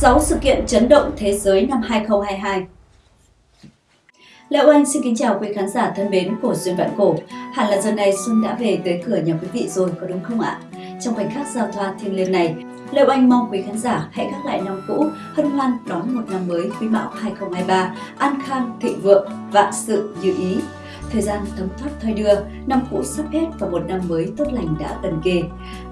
6 sự kiện chấn động thế giới năm 2022 Lệ Oanh xin kính chào quý khán giả thân mến của Duyên Vạn Cổ. Hẳn là giờ này Xuân đã về tới cửa nhà quý vị rồi, có đúng không ạ? Trong khoảnh khắc giao thoa thiêng liêng này, Lệ Oanh mong quý khán giả hãy gác lại năm cũ, hân hoan đón một năm mới quý mão 2023, an khang, thịnh vượng, vạn sự như ý. Thời gian thấm thoát thoi đưa, năm cũ sắp hết và một năm mới tốt lành đã gần kề.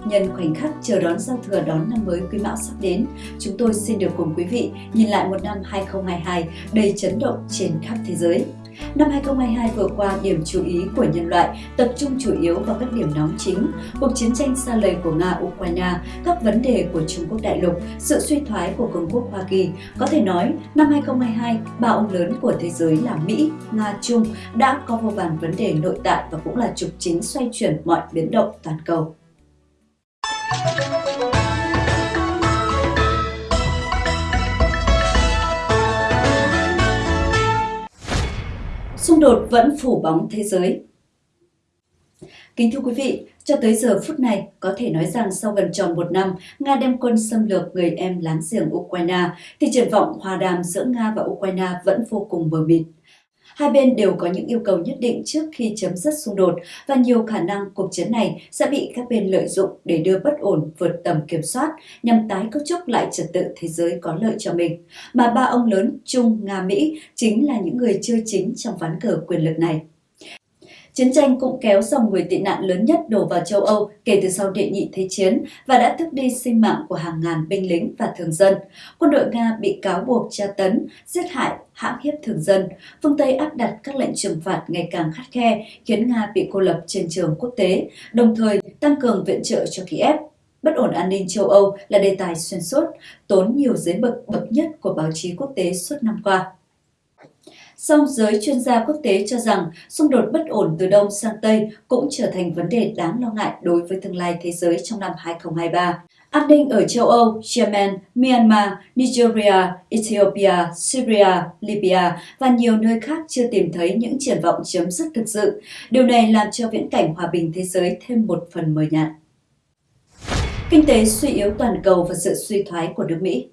Nhân khoảnh khắc chờ đón giao thừa đón năm mới quý mão sắp đến, chúng tôi xin được cùng quý vị nhìn lại một năm 2022 đầy chấn động trên khắp thế giới. Năm 2022 vừa qua, điểm chú ý của nhân loại tập trung chủ yếu vào các điểm nóng chính, cuộc chiến tranh xa lầy của Nga-Ukraine, các vấn đề của Trung Quốc đại lục, sự suy thoái của Cường quốc Hoa Kỳ. Có thể nói, năm 2022, ba ông lớn của thế giới là Mỹ, Nga, Trung đã có vô vàn vấn đề nội tại và cũng là trục chính xoay chuyển mọi biến động toàn cầu. Xung đột vẫn phủ bóng thế giới. Kính thưa quý vị, cho tới giờ phút này, có thể nói rằng sau gần tròn một năm, Nga đem quân xâm lược người em láng giềng Ukraine, thì triển vọng hòa đàm giữa Nga và Ukraine vẫn vô cùng mờ mịt. Hai bên đều có những yêu cầu nhất định trước khi chấm dứt xung đột và nhiều khả năng cuộc chiến này sẽ bị các bên lợi dụng để đưa bất ổn vượt tầm kiểm soát nhằm tái cấu trúc lại trật tự thế giới có lợi cho mình. Mà ba ông lớn Trung, Nga, Mỹ chính là những người chơi chính trong ván cờ quyền lực này. Chiến tranh cũng kéo dòng người tị nạn lớn nhất đổ vào châu Âu kể từ sau đệ nhị thế chiến và đã tước đi sinh mạng của hàng ngàn binh lính và thường dân. Quân đội Nga bị cáo buộc tra tấn, giết hại, hãm hiếp thường dân. Phương Tây áp đặt các lệnh trừng phạt ngày càng khắt khe khiến Nga bị cô lập trên trường quốc tế, đồng thời tăng cường viện trợ cho Kiev. Bất ổn an ninh châu Âu là đề tài xuyên suốt, tốn nhiều giấy bậc bậc nhất của báo chí quốc tế suốt năm qua. Song giới chuyên gia quốc tế cho rằng xung đột bất ổn từ Đông sang Tây cũng trở thành vấn đề đáng lo ngại đối với tương lai thế giới trong năm 2023. An ninh ở châu Âu, Yemen, Myanmar, Nigeria, Ethiopia, Syria, Libya và nhiều nơi khác chưa tìm thấy những triển vọng chấm dứt thực sự. Điều này làm cho viễn cảnh hòa bình thế giới thêm một phần mờ nhạt. Kinh tế suy yếu toàn cầu và sự suy thoái của nước Mỹ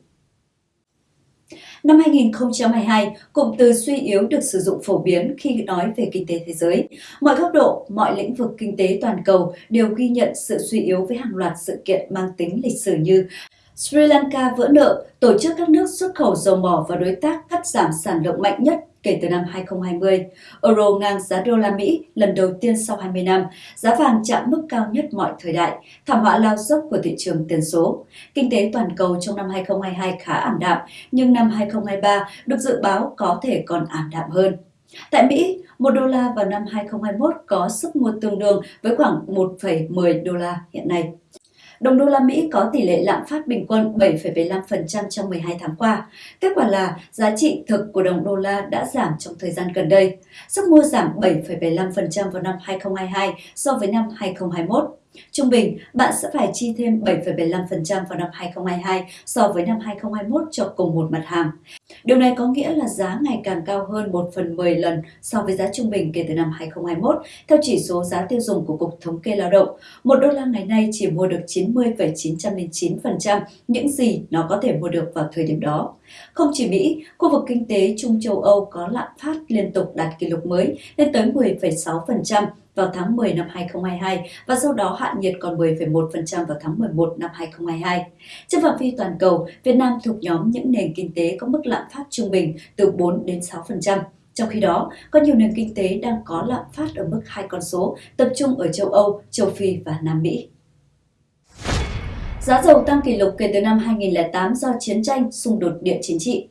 Năm 2022, cụm từ suy yếu được sử dụng phổ biến khi nói về kinh tế thế giới. Mọi góc độ, mọi lĩnh vực kinh tế toàn cầu đều ghi nhận sự suy yếu với hàng loạt sự kiện mang tính lịch sử như Sri Lanka vỡ nợ, tổ chức các nước xuất khẩu dầu mỏ và đối tác cắt giảm sản lượng mạnh nhất kể từ năm 2020. Euro ngang giá đô la Mỹ lần đầu tiên sau 20 năm, giá vàng chạm mức cao nhất mọi thời đại, thảm họa lao dốc của thị trường tiền số. Kinh tế toàn cầu trong năm 2022 khá ảm đạm, nhưng năm 2023 được dự báo có thể còn ảm đạm hơn. Tại Mỹ, 1 đô la vào năm 2021 có sức mua tương đương với khoảng 1,10 đô la hiện nay. Đồng đô la Mỹ có tỷ lệ lạm phát bình quân 7,75% trong 12 tháng qua. Kết quả là giá trị thực của đồng đô la đã giảm trong thời gian gần đây. Sức mua giảm 7,75% vào năm 2022 so với năm 2021. Trung bình, bạn sẽ phải chi thêm 7,75% vào năm 2022 so với năm 2021 cho cùng một mặt hàng. Điều này có nghĩa là giá ngày càng cao hơn 1 phần 10 lần so với giá trung bình kể từ năm 2021, theo chỉ số giá tiêu dùng của Cục Thống kê Lao động. Một đô la ngày nay chỉ mua được 90,909% những gì nó có thể mua được vào thời điểm đó. Không chỉ Mỹ, khu vực kinh tế Trung châu Âu có lạm phát liên tục đạt kỷ lục mới lên tới 10,6%, vào tháng 10 năm 2022 và sau đó hạ nhiệt còn 10,1% vào tháng 11 năm 2022. Trên phạm vi toàn cầu, Việt Nam thuộc nhóm những nền kinh tế có mức lạm phát trung bình từ 4 đến 6%. Trong khi đó, có nhiều nền kinh tế đang có lạm phát ở mức hai con số, tập trung ở châu Âu, châu Phi và Nam Mỹ. Giá dầu tăng kỷ lục kể từ năm 2008 do chiến tranh, xung đột địa chính trị.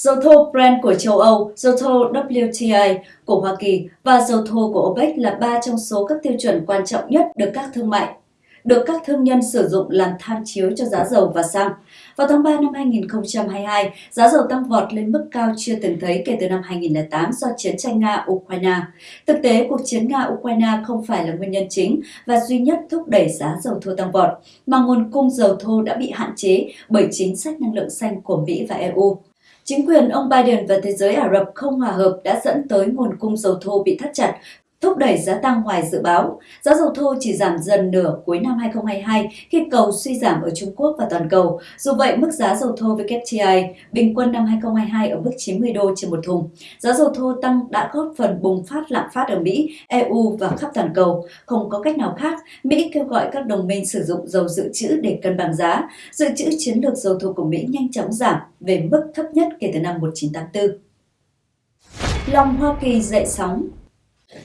Dầu thô Brent của châu Âu, dầu thô WTI của Hoa Kỳ và dầu thô của OPEC là ba trong số các tiêu chuẩn quan trọng nhất được các thương mại được các thương nhân sử dụng làm tham chiếu cho giá dầu và xăng. Vào tháng 3 năm 2022, giá dầu tăng vọt lên mức cao chưa từng thấy kể từ năm 2008 do chiến tranh Nga-Ukraine. Thực tế, cuộc chiến Nga-Ukraine không phải là nguyên nhân chính và duy nhất thúc đẩy giá dầu thô tăng vọt, mà nguồn cung dầu thô đã bị hạn chế bởi chính sách năng lượng xanh của Mỹ và EU. Chính quyền ông Biden và thế giới Ả Rập không hòa hợp đã dẫn tới nguồn cung dầu thô bị thắt chặt, thúc đẩy giá tăng ngoài dự báo. Giá dầu thô chỉ giảm dần nửa cuối năm 2022 khi cầu suy giảm ở Trung Quốc và toàn cầu. Dù vậy, mức giá dầu thô WTI bình quân năm 2022 ở mức 90 đô trên một thùng. Giá dầu thô tăng đã góp phần bùng phát lạm phát ở Mỹ, EU và khắp toàn cầu. Không có cách nào khác, Mỹ kêu gọi các đồng minh sử dụng dầu dự trữ để cân bằng giá. Dự trữ chiến lược dầu thô của Mỹ nhanh chóng giảm về mức thấp nhất kể từ năm 1984. Lòng Hoa Kỳ dậy sóng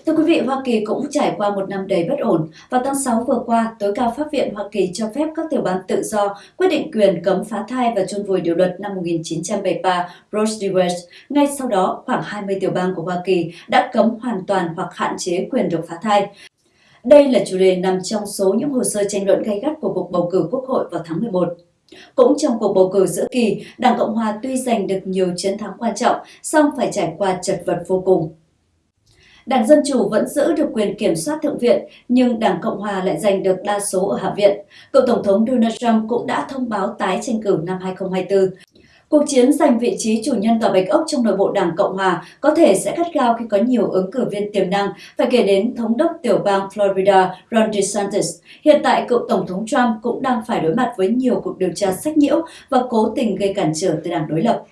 Thưa quý vị, Hoa Kỳ cũng trải qua một năm đầy bất ổn. Vào tháng 6 vừa qua, tối cao pháp viện Hoa Kỳ cho phép các tiểu bang tự do quyết định quyền cấm phá thai và chôn vùi điều luật năm 1973 Roe v. Wade. Ngay sau đó, khoảng 20 tiểu bang của Hoa Kỳ đã cấm hoàn toàn hoặc hạn chế quyền được phá thai. Đây là chủ đề nằm trong số những hồ sơ tranh luận gay gắt của cuộc bầu cử Quốc hội vào tháng 11. Cũng trong cuộc bầu cử giữa kỳ, Đảng Cộng Hòa tuy giành được nhiều chiến thắng quan trọng, song phải trải qua chật vật vô cùng. Đảng Dân Chủ vẫn giữ được quyền kiểm soát Thượng viện, nhưng Đảng Cộng Hòa lại giành được đa số ở Hạ viện. Cựu Tổng thống Donald Trump cũng đã thông báo tái tranh cử năm 2024. Cuộc chiến giành vị trí chủ nhân tòa Bạch Ốc trong nội bộ Đảng Cộng Hòa có thể sẽ gắt gao khi có nhiều ứng cử viên tiềm năng, phải kể đến thống đốc tiểu bang Florida Ron DeSantis. Hiện tại, cựu Tổng thống Trump cũng đang phải đối mặt với nhiều cuộc điều tra sách nhiễu và cố tình gây cản trở từ đảng đối lập.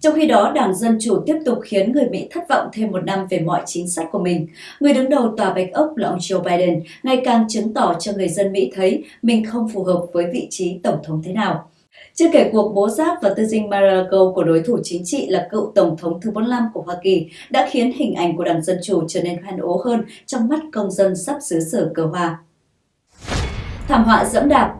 Trong khi đó, Đảng Dân Chủ tiếp tục khiến người Mỹ thất vọng thêm một năm về mọi chính sách của mình. Người đứng đầu Tòa Bạch Ốc là ông Joe Biden ngày càng chứng tỏ cho người dân Mỹ thấy mình không phù hợp với vị trí Tổng thống thế nào. Chưa kể cuộc bố giáp và tư dinh Mar-a-Lago của đối thủ chính trị là cựu Tổng thống thứ 45 của Hoa Kỳ đã khiến hình ảnh của Đảng Dân Chủ trở nên hoen ố hơn trong mắt công dân sắp xứ sở cờ hòa. Thảm họa dẫm đạp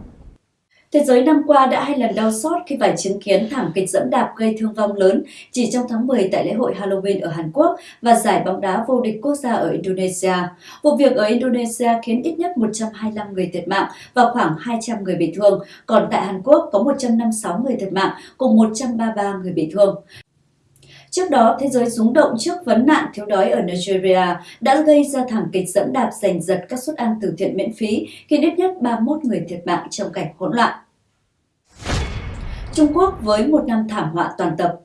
Thế giới năm qua đã hai lần đau xót khi phải chứng kiến thảm kịch dẫm đạp gây thương vong lớn chỉ trong tháng 10 tại lễ hội Halloween ở Hàn Quốc và giải bóng đá vô địch quốc gia ở Indonesia. Vụ việc ở Indonesia khiến ít nhất 125 người thiệt mạng và khoảng 200 người bị thương, còn tại Hàn Quốc có 156 người thiệt mạng cùng 133 người bị thương. Trước đó, thế giới rúng động trước vấn nạn thiếu đói ở Nigeria đã gây ra thảm kịch dẫm đạp giành giật các suất ăn từ thiện miễn phí khi ít nhất 31 người thiệt mạng trong cảnh hỗn loạn. Trung Quốc với một năm thảm họa toàn tập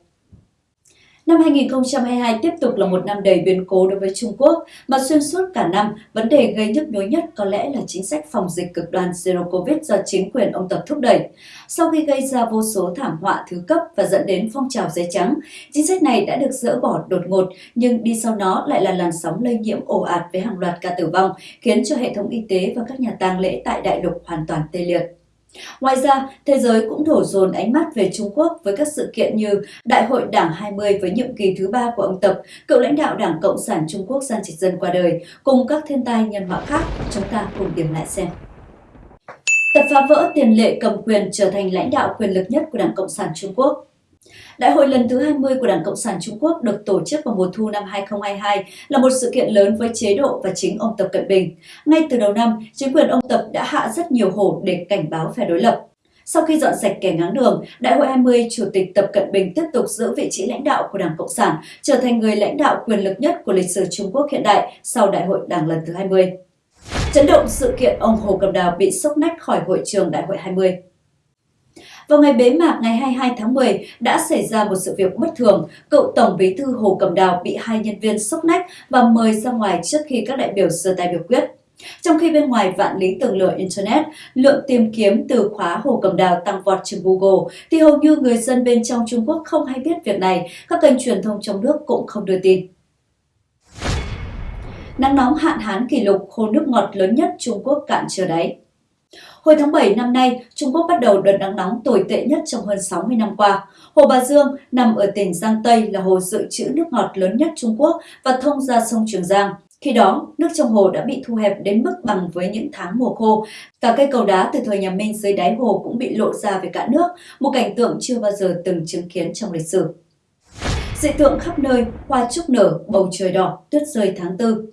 Năm 2022 tiếp tục là một năm đầy biến cố đối với Trung Quốc, mà xuyên suốt cả năm, vấn đề gây nhức nhối nhất có lẽ là chính sách phòng dịch cực đoan Zero Covid do chính quyền ông Tập thúc đẩy. Sau khi gây ra vô số thảm họa thứ cấp và dẫn đến phong trào giấy trắng, chính sách này đã được dỡ bỏ đột ngột, nhưng đi sau nó lại là làn sóng lây nhiễm ồ ạt với hàng loạt ca tử vong, khiến cho hệ thống y tế và các nhà tang lễ tại đại lục hoàn toàn tê liệt. Ngoài ra, thế giới cũng đổ dồn ánh mắt về Trung Quốc với các sự kiện như Đại hội Đảng 20 với nhiệm kỳ thứ ba của ông Tập, cựu lãnh đạo Đảng Cộng sản Trung Quốc Giang Trịch Dân qua đời, cùng các thiên tai nhân họa khác. Chúng ta cùng điểm lại xem. Tập phá vỡ tiền lệ cầm quyền trở thành lãnh đạo quyền lực nhất của Đảng Cộng sản Trung Quốc. Đại hội lần thứ 20 của Đảng Cộng sản Trung Quốc được tổ chức vào mùa thu năm 2022 là một sự kiện lớn với chế độ và chính ông Tập Cận Bình. Ngay từ đầu năm, chính quyền ông Tập đã hạ rất nhiều hổ để cảnh báo phe đối lập. Sau khi dọn sạch kẻ ngáng đường, Đại hội 20, Chủ tịch Tập Cận Bình tiếp tục giữ vị trí lãnh đạo của Đảng Cộng sản, trở thành người lãnh đạo quyền lực nhất của lịch sử Trung Quốc hiện đại sau Đại hội Đảng lần thứ 20. Chấn động sự kiện ông Hồ Cầm Đào bị sốc nách khỏi hội trường Đại hội 20. Vào ngày bế mạc ngày 22 tháng 10 đã xảy ra một sự việc bất thường. Cựu Tổng bí thư Hồ Cầm Đào bị hai nhân viên sốc nách và mời ra ngoài trước khi các đại biểu sơ tay biểu quyết. Trong khi bên ngoài vạn lý tường lửa Internet, lượng tìm kiếm từ khóa Hồ Cầm Đào tăng vọt trên Google, thì hầu như người dân bên trong Trung Quốc không hay biết việc này, các kênh truyền thông trong nước cũng không đưa tin. Nắng nóng hạn hán kỷ lục khô nước ngọt lớn nhất Trung Quốc cạn chưa đáy. Hồi tháng 7 năm nay, Trung Quốc bắt đầu đợt nắng nóng tồi tệ nhất trong hơn 60 năm qua. Hồ Bà Dương nằm ở tỉnh Giang Tây là hồ dự trữ nước ngọt lớn nhất Trung Quốc và thông ra sông Trường Giang. Khi đó, nước trong hồ đã bị thu hẹp đến mức bằng với những tháng mùa khô. Cả cây cầu đá từ thời nhà Minh dưới đáy hồ cũng bị lộ ra về cả nước, một cảnh tượng chưa bao giờ từng chứng kiến trong lịch sử. Dị tượng khắp nơi, hoa trúc nở, bầu trời đỏ, tuyết rơi tháng 4.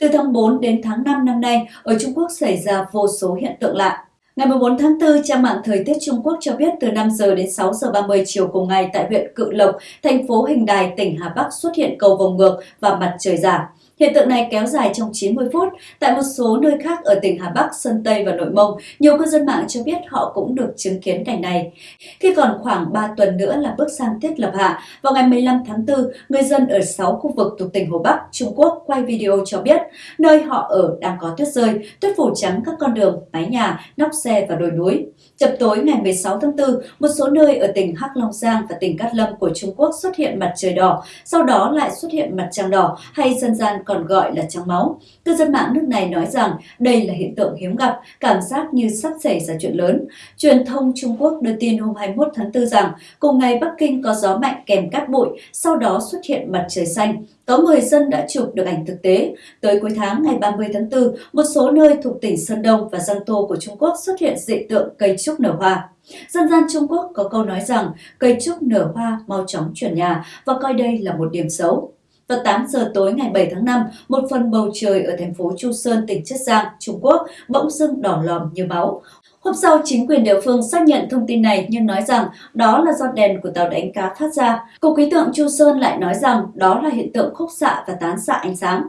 Từ tháng 4 đến tháng 5 năm nay, ở Trung Quốc xảy ra vô số hiện tượng lạ. Ngày 14 tháng 4, trang mạng Thời tiết Trung Quốc cho biết từ 5 giờ đến 6 giờ 30 chiều cùng ngày tại huyện Cự Lộc, thành phố Hình Đài, tỉnh Hà Bắc xuất hiện cầu vồng ngược và mặt trời giả. Hiện tượng này kéo dài trong 90 phút. Tại một số nơi khác ở tỉnh Hà Bắc, Sơn Tây và Nội Mông, nhiều cư dân mạng cho biết họ cũng được chứng kiến cảnh này. Khi còn khoảng 3 tuần nữa là bước sang tiết lập hạ, vào ngày 15 tháng 4, người dân ở 6 khu vực thuộc tỉnh Hồ Bắc, Trung Quốc quay video cho biết nơi họ ở đang có tuyết rơi, tuyết phủ trắng các con đường, mái nhà, nóc xe và đồi núi. Chập tối ngày 16 tháng 4, một số nơi ở tỉnh Hắc Long Giang và tỉnh Cát Lâm của Trung Quốc xuất hiện mặt trời đỏ, sau đó lại xuất hiện mặt trăng đỏ hay dân gian còn gọi là trắng máu. Cư dân mạng nước này nói rằng đây là hiện tượng hiếm gặp, cảm giác như sắp xảy ra chuyện lớn. Truyền thông Trung Quốc đưa tin hôm 21 tháng 4 rằng cùng ngày Bắc Kinh có gió mạnh kèm cát bụi, sau đó xuất hiện mặt trời xanh. Có người dân đã chụp được ảnh thực tế. Tới cuối tháng ngày 30 tháng 4, một số nơi thuộc tỉnh Sơn Đông và Giang Tô của Trung Quốc xuất hiện dị tượng cây trúc nở hoa. Dân gian Trung Quốc có câu nói rằng cây trúc nở hoa mau chóng chuyển nhà và coi đây là một điểm xấu. Vào 8 giờ tối ngày 7 tháng 5, một phần bầu trời ở thành phố Chu Sơn, tỉnh Chiết Giang, Trung Quốc bỗng dưng đỏ lòm như máu. Hôm sau, chính quyền địa phương xác nhận thông tin này nhưng nói rằng đó là do đèn của tàu đánh cá phát ra. Cục khí tượng Chu Sơn lại nói rằng đó là hiện tượng khúc xạ và tán xạ ánh sáng.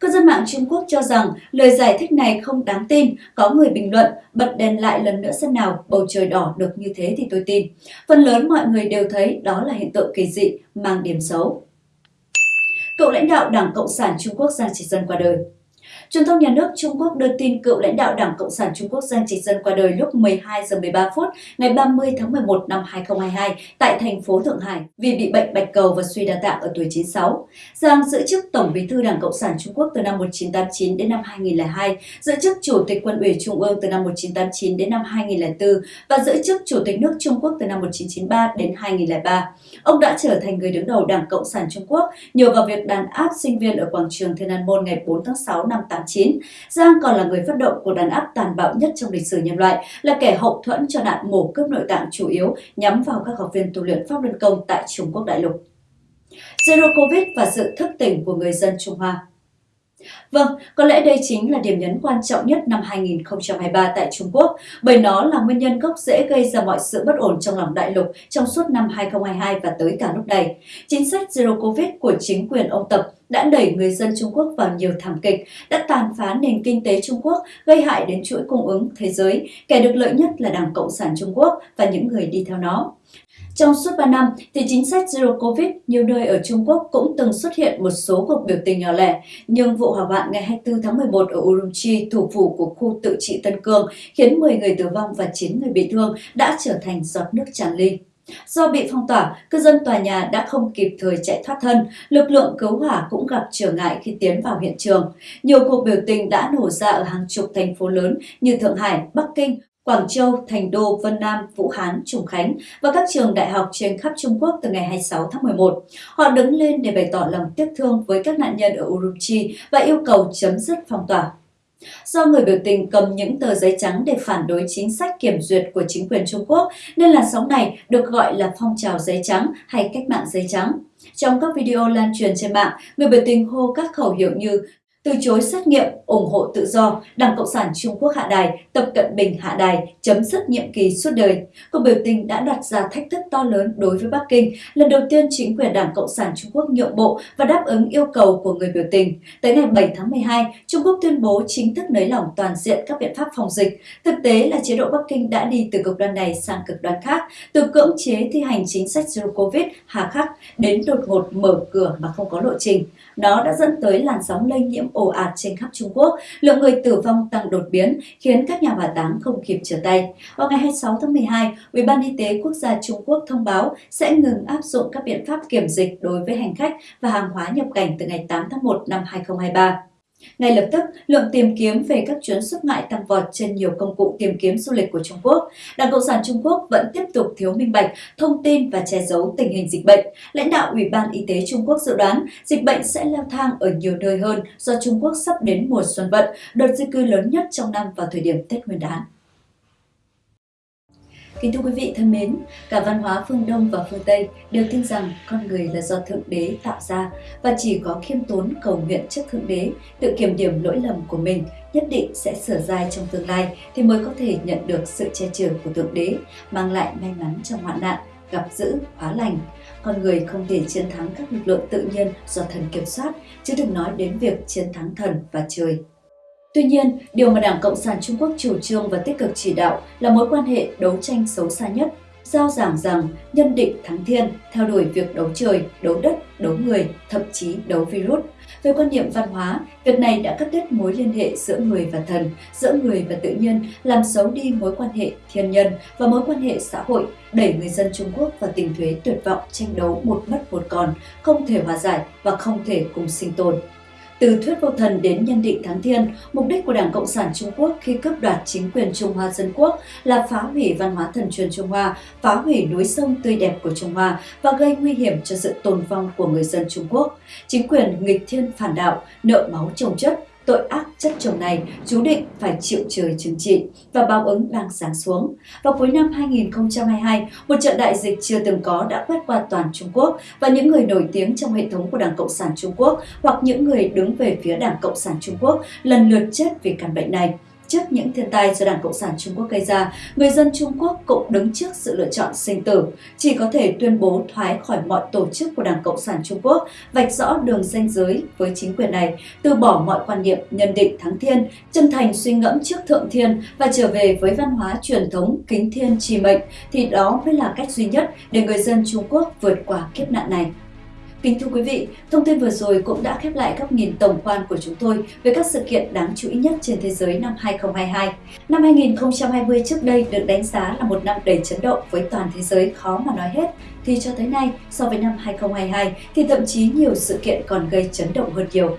Cư dân mạng Trung Quốc cho rằng lời giải thích này không đáng tin. Có người bình luận, bật đèn lại lần nữa xem nào, bầu trời đỏ được như thế thì tôi tin. Phần lớn mọi người đều thấy đó là hiện tượng kỳ dị, mang điểm xấu. Cựu lãnh đạo Đảng Cộng sản Trung Quốc Giang Chỉ Dân qua đời. Truyền thông nhà nước Trung Quốc đưa tin cựu lãnh đạo Đảng Cộng sản Trung Quốc Giang Trạch Dân qua đời lúc 12 giờ 13 phút ngày 30 tháng 11 năm 2022 tại thành phố Thượng Hải vì bị bệnh bạch cầu và suy đa tạng ở tuổi 96. Giang giữ chức Tổng bí thư Đảng Cộng sản Trung Quốc từ năm 1989 đến năm 2002, giữ chức Chủ tịch Quân ủy Trung ương từ năm 1989 đến năm 2004 và giữ chức Chủ tịch nước Trung Quốc từ năm 1993 đến 2003. Ông đã trở thành người đứng đầu Đảng Cộng sản Trung Quốc nhờ vào việc đàn áp sinh viên ở quảng trường Thiên An Môn ngày 4 tháng 6 năm 89, Giang còn là người phát động cuộc đàn áp tàn bạo nhất trong lịch sử nhân loại, là kẻ hậu thuẫn cho nạn mổ cướp nội tạng chủ yếu nhắm vào các học viên tu luyện pháp luân công tại Trung Quốc đại lục. Zero Covid và sự thức tỉnh của người dân Trung Hoa Vâng, có lẽ đây chính là điểm nhấn quan trọng nhất năm 2023 tại Trung Quốc, bởi nó là nguyên nhân gốc rễ gây ra mọi sự bất ổn trong lòng đại lục trong suốt năm 2022 và tới cả lúc này. Chính sách Zero Covid của chính quyền ông Tập đã đẩy người dân Trung Quốc vào nhiều thảm kịch, đã tàn phá nền kinh tế Trung Quốc, gây hại đến chuỗi cung ứng thế giới. Kẻ được lợi nhất là Đảng Cộng sản Trung Quốc và những người đi theo nó. Trong suốt 3 năm, thì chính sách Zero Covid nhiều nơi ở Trung Quốc cũng từng xuất hiện một số cuộc biểu tình nhỏ lẻ, nhưng vụ hỏa hoạn ngày 24 tháng 11 ở Urumqi, thủ phủ của khu tự trị Tân Cương, khiến 10 người tử vong và 9 người bị thương đã trở thành giọt nước tràn ly. Do bị phong tỏa, cư dân tòa nhà đã không kịp thời chạy thoát thân, lực lượng cứu hỏa cũng gặp trở ngại khi tiến vào hiện trường. Nhiều cuộc biểu tình đã nổ ra ở hàng chục thành phố lớn như Thượng Hải, Bắc Kinh, Quảng Châu, Thành Đô, Vân Nam, Vũ Hán, Trùng Khánh và các trường đại học trên khắp Trung Quốc từ ngày 26 tháng 11. Họ đứng lên để bày tỏ lòng tiếc thương với các nạn nhân ở Urumqi và yêu cầu chấm dứt phong tỏa. Do người biểu tình cầm những tờ giấy trắng để phản đối chính sách kiểm duyệt của chính quyền Trung Quốc, nên làn sóng này được gọi là phong trào giấy trắng hay cách mạng giấy trắng. Trong các video lan truyền trên mạng, người biểu tình hô các khẩu hiệu như từ chối xét nghiệm, ủng hộ tự do, Đảng Cộng sản Trung Quốc hạ đài, Tập Cận Bình hạ đài, chấm dứt nhiệm kỳ suốt đời. Cuộc biểu tình đã đặt ra thách thức to lớn đối với Bắc Kinh. Lần đầu tiên chính quyền Đảng Cộng sản Trung Quốc nhượng bộ và đáp ứng yêu cầu của người biểu tình. Tới ngày 7 tháng 12, Trung Quốc tuyên bố chính thức nới lỏng toàn diện các biện pháp phòng dịch. Thực tế là chế độ Bắc Kinh đã đi từ cực đoan này sang cực đoan khác, từ cưỡng chế thi hành chính sách Zero Covid hà khắc đến đột ngột mở cửa mà không có lộ trình. Nó đã dẫn tới làn sóng lây nhiễm ồ ạt trên khắp Trung Quốc, lượng người tử vong tăng đột biến khiến các nhà hỏa táng không kịp trở tay. Vào ngày 26 tháng 12, Ủy ban Y tế Quốc gia Trung Quốc thông báo sẽ ngừng áp dụng các biện pháp kiểm dịch đối với hành khách và hàng hóa nhập cảnh từ ngày 8 tháng 1 năm 2023. Ngay lập tức, lượng tìm kiếm về các chuyến xuất ngoại tăng vọt trên nhiều công cụ tìm kiếm du lịch của Trung Quốc. Đảng Cộng sản Trung Quốc vẫn tiếp tục thiếu minh bạch, thông tin và che giấu tình hình dịch bệnh. Lãnh đạo Ủy ban Y tế Trung Quốc dự đoán dịch bệnh sẽ leo thang ở nhiều nơi hơn do Trung Quốc sắp đến mùa xuân vận, đợt di cư lớn nhất trong năm vào thời điểm Tết Nguyên đán. Kính thưa quý vị thân mến, cả văn hóa phương Đông và phương Tây đều tin rằng con người là do Thượng Đế tạo ra và chỉ có khiêm tốn cầu nguyện trước Thượng Đế, tự kiểm điểm lỗi lầm của mình nhất định sẽ sửa dài trong tương lai thì mới có thể nhận được sự che chở của Thượng Đế, mang lại may mắn trong hoạn nạn gặp dữ, hóa lành. Con người không thể chiến thắng các lực lượng tự nhiên do thần kiểm soát, chứ đừng nói đến việc chiến thắng thần và trời. Tuy nhiên, điều mà Đảng Cộng sản Trung Quốc chủ trương và tích cực chỉ đạo là mối quan hệ đấu tranh xấu xa nhất giao giảng rằng nhân định thắng thiên, theo đuổi việc đấu trời, đấu đất, đấu người, thậm chí đấu virus. Về quan niệm văn hóa, việc này đã cắt đứt mối liên hệ giữa người và thần, giữa người và tự nhiên, làm xấu đi mối quan hệ thiên nhân và mối quan hệ xã hội, đẩy người dân Trung Quốc vào tình thuế tuyệt vọng tranh đấu một mất một còn, không thể hòa giải và không thể cùng sinh tồn. Từ thuyết vô thần đến nhân định thắng thiên, mục đích của Đảng Cộng sản Trung Quốc khi cướp đoạt chính quyền Trung Hoa Dân Quốc là phá hủy văn hóa thần truyền Trung Hoa, phá hủy núi sông tươi đẹp của Trung Hoa và gây nguy hiểm cho sự tồn vong của người dân Trung Quốc. Chính quyền nghịch thiên phản đạo, nợ máu trồng chất, tội ác chất chồng này chú định phải chịu trời trừng trị và báo ứng đang sáng xuống. Vào cuối năm 2022, một trận đại dịch chưa từng có đã quét qua toàn Trung Quốc và những người nổi tiếng trong hệ thống của Đảng Cộng sản Trung Quốc hoặc những người đứng về phía Đảng Cộng sản Trung Quốc lần lượt chết vì căn bệnh này. Trước những thiên tai do Đảng Cộng sản Trung Quốc gây ra, người dân Trung Quốc cũng đứng trước sự lựa chọn sinh tử, chỉ có thể tuyên bố thoái khỏi mọi tổ chức của Đảng Cộng sản Trung Quốc, vạch rõ đường ranh giới với chính quyền này, từ bỏ mọi quan niệm nhân định thắng thiên, chân thành suy ngẫm trước thượng thiên và trở về với văn hóa truyền thống kính thiên trì mệnh, thì đó mới là cách duy nhất để người dân Trung Quốc vượt qua kiếp nạn này. Kính thưa quý vị, thông tin vừa rồi cũng đã khép lại góc nhìn tổng quan của chúng tôi về các sự kiện đáng chú ý nhất trên thế giới năm 2022. Năm 2020 trước đây được đánh giá là một năm đầy chấn động với toàn thế giới khó mà nói hết, thì cho tới nay, so với năm 2022 thì thậm chí nhiều sự kiện còn gây chấn động hơn nhiều.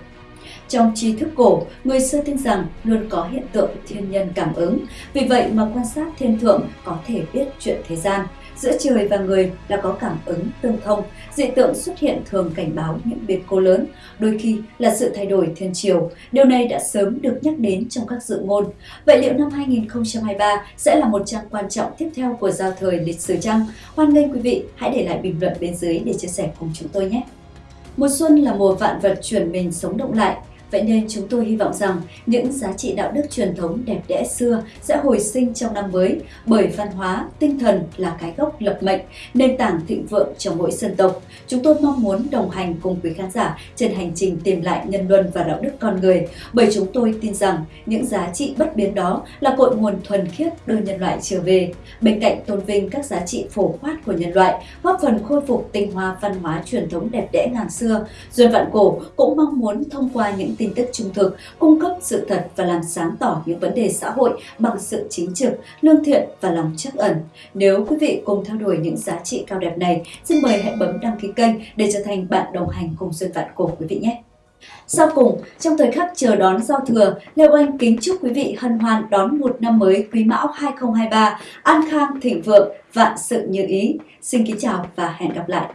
Trong tri thức cổ, người xưa tin rằng luôn có hiện tượng thiên nhân cảm ứng, vì vậy mà quan sát thiên thượng có thể biết chuyện thế gian. Giữa trời và người là có cảm ứng tương thông, dị tượng xuất hiện thường cảnh báo những biến cố lớn, đôi khi là sự thay đổi thiên chiều. Điều này đã sớm được nhắc đến trong các dự ngôn. Vậy liệu năm 2023 sẽ là một trang quan trọng tiếp theo của giao thời lịch sử chăng? Hoan nghênh quý vị hãy để lại bình luận bên dưới để chia sẻ cùng chúng tôi nhé! Mùa xuân là mùa vạn vật chuyển mình sống động lại, Vậy nên chúng tôi hy vọng rằng những giá trị đạo đức truyền thống đẹp đẽ xưa sẽ hồi sinh trong năm mới bởi văn hóa, tinh thần là cái gốc lập mệnh, nền tảng thịnh vượng trong mỗi dân tộc. Chúng tôi mong muốn đồng hành cùng quý khán giả trên hành trình tìm lại nhân luân và đạo đức con người bởi chúng tôi tin rằng những giá trị bất biến đó là cội nguồn thuần khiết đưa nhân loại trở về. Bên cạnh tôn vinh các giá trị phổ quát của nhân loại, góp phần khôi phục tinh hoa văn hóa truyền thống đẹp đẽ ngàn xưa, Duyên Vạn Cổ cũng mong muốn thông qua những những tin tức trung thực, cung cấp sự thật và làm sáng tỏ những vấn đề xã hội bằng sự chính trực, lương thiện và lòng trắc ẩn. Nếu quý vị cùng theo đuổi những giá trị cao đẹp này, xin mời hãy bấm đăng ký kênh để trở thành bạn đồng hành cùng Xuân Vạn Cổ quý vị nhé. Sau cùng, trong thời khắc chờ đón giao thừa, Lê Oanh kính chúc quý vị hân hoan đón một năm mới Quý Mão 2023, an khang thịnh vượng, vạn sự như ý. Xin kính chào và hẹn gặp lại.